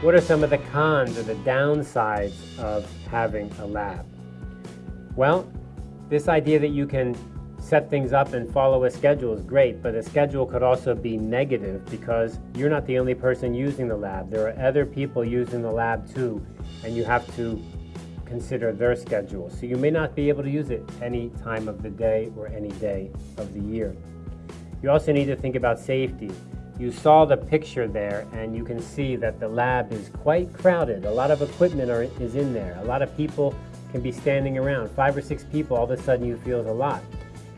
What are some of the cons or the downsides of having a lab? Well, this idea that you can set things up and follow a schedule is great, but a schedule could also be negative because you're not the only person using the lab. There are other people using the lab too, and you have to consider their schedule. So you may not be able to use it any time of the day or any day of the year. You also need to think about safety. You saw the picture there and you can see that the lab is quite crowded. A lot of equipment are, is in there. A lot of people can be standing around. Five or six people, all of a sudden you feel a lot.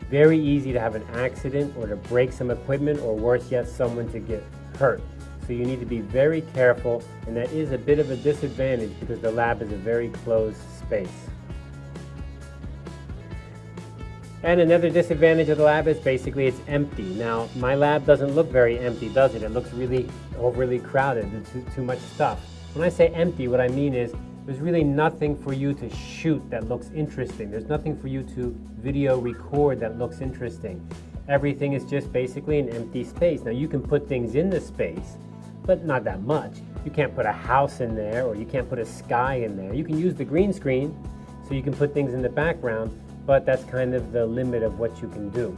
Very easy to have an accident or to break some equipment or worse yet, someone to get hurt. So you need to be very careful and that is a bit of a disadvantage because the lab is a very closed space. And another disadvantage of the lab is basically it's empty. Now, my lab doesn't look very empty, does it? It looks really overly crowded, too, too much stuff. When I say empty, what I mean is there's really nothing for you to shoot that looks interesting. There's nothing for you to video record that looks interesting. Everything is just basically an empty space. Now, you can put things in the space, but not that much. You can't put a house in there or you can't put a sky in there. You can use the green screen so you can put things in the background, but that's kind of the limit of what you can do.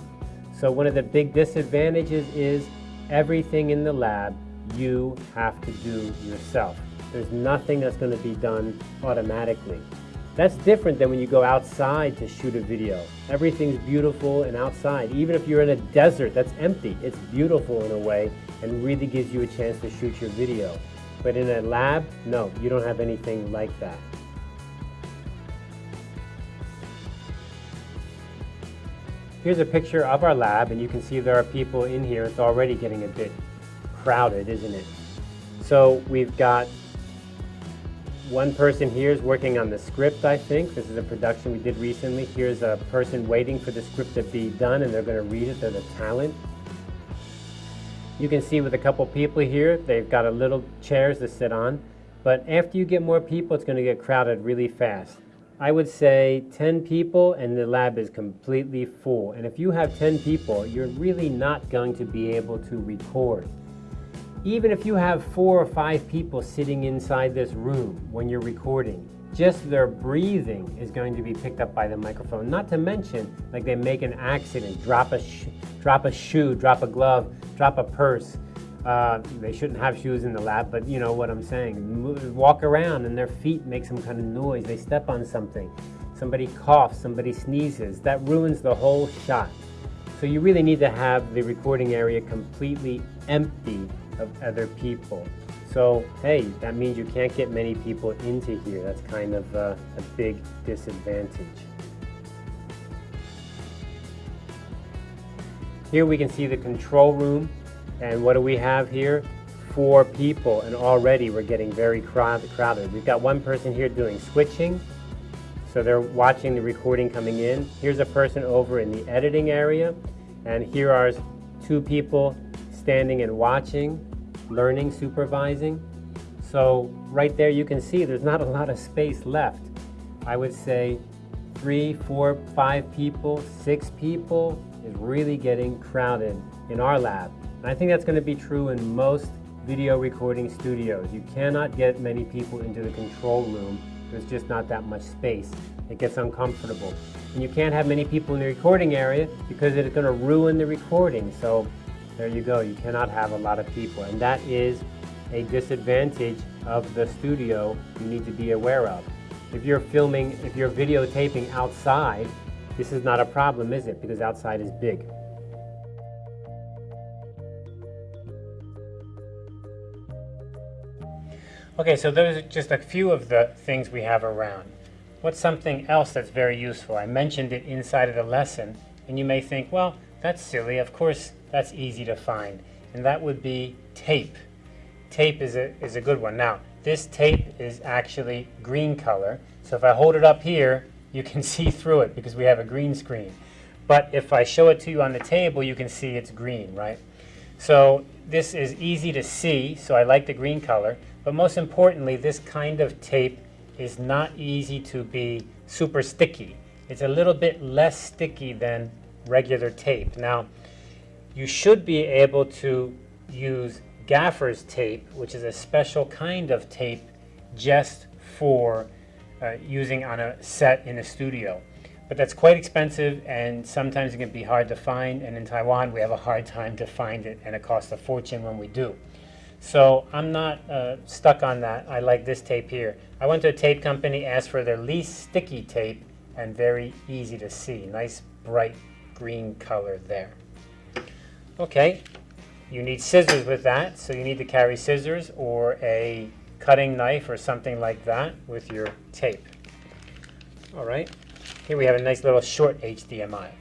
So one of the big disadvantages is everything in the lab you have to do yourself. There's nothing that's going to be done automatically. That's different than when you go outside to shoot a video. Everything's beautiful and outside. Even if you're in a desert that's empty, it's beautiful in a way and really gives you a chance to shoot your video. But in a lab, no, you don't have anything like that. Here's a picture of our lab, and you can see there are people in here. It's already getting a bit crowded, isn't it? So we've got one person here is working on the script, I think. This is a production we did recently. Here's a person waiting for the script to be done, and they're going to read it. They're the talent. You can see with a couple people here, they've got a little chairs to sit on. But after you get more people, it's going to get crowded really fast. I would say 10 people and the lab is completely full. And if you have 10 people, you're really not going to be able to record. Even if you have four or five people sitting inside this room when you're recording, just their breathing is going to be picked up by the microphone. Not to mention, like they make an accident, drop a, drop a shoe, drop a glove, drop a purse, uh, they shouldn't have shoes in the lab, but you know what I'm saying. Walk around and their feet make some kind of noise. They step on something. Somebody coughs, somebody sneezes. That ruins the whole shot. So you really need to have the recording area completely empty of other people. So, hey, that means you can't get many people into here. That's kind of uh, a big disadvantage. Here we can see the control room and what do we have here? Four people, and already we're getting very crowded. We've got one person here doing switching, so they're watching the recording coming in. Here's a person over in the editing area, and here are two people standing and watching, learning, supervising. So right there you can see there's not a lot of space left. I would say three, four, five people, six people is really getting crowded in our lab. And I think that's going to be true in most video recording studios. You cannot get many people into the control room. There's just not that much space. It gets uncomfortable. And you can't have many people in the recording area because it's going to ruin the recording. So there you go. You cannot have a lot of people. And that is a disadvantage of the studio you need to be aware of. If you're filming, if you're videotaping outside, this is not a problem, is it? Because outside is big. Okay, so those are just a few of the things we have around. What's something else that's very useful? I mentioned it inside of the lesson, and you may think, well, that's silly. Of course, that's easy to find. And that would be tape. Tape is a, is a good one. Now, this tape is actually green color. So if I hold it up here, you can see through it because we have a green screen. But if I show it to you on the table, you can see it's green, right? So this is easy to see, so I like the green color. But most importantly, this kind of tape is not easy to be super sticky. It's a little bit less sticky than regular tape. Now, you should be able to use gaffer's tape, which is a special kind of tape just for uh, using on a set in a studio. But that's quite expensive and sometimes it can be hard to find. And in Taiwan, we have a hard time to find it and it costs a fortune when we do. So I'm not uh, stuck on that. I like this tape here. I went to a tape company, asked for their least sticky tape and very easy to see. Nice bright green color there. Okay, you need scissors with that, so you need to carry scissors or a cutting knife or something like that with your tape. All right, here we have a nice little short HDMI.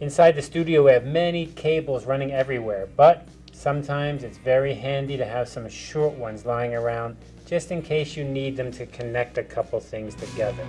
Inside the studio we have many cables running everywhere, but sometimes it's very handy to have some short ones lying around just in case you need them to connect a couple things together.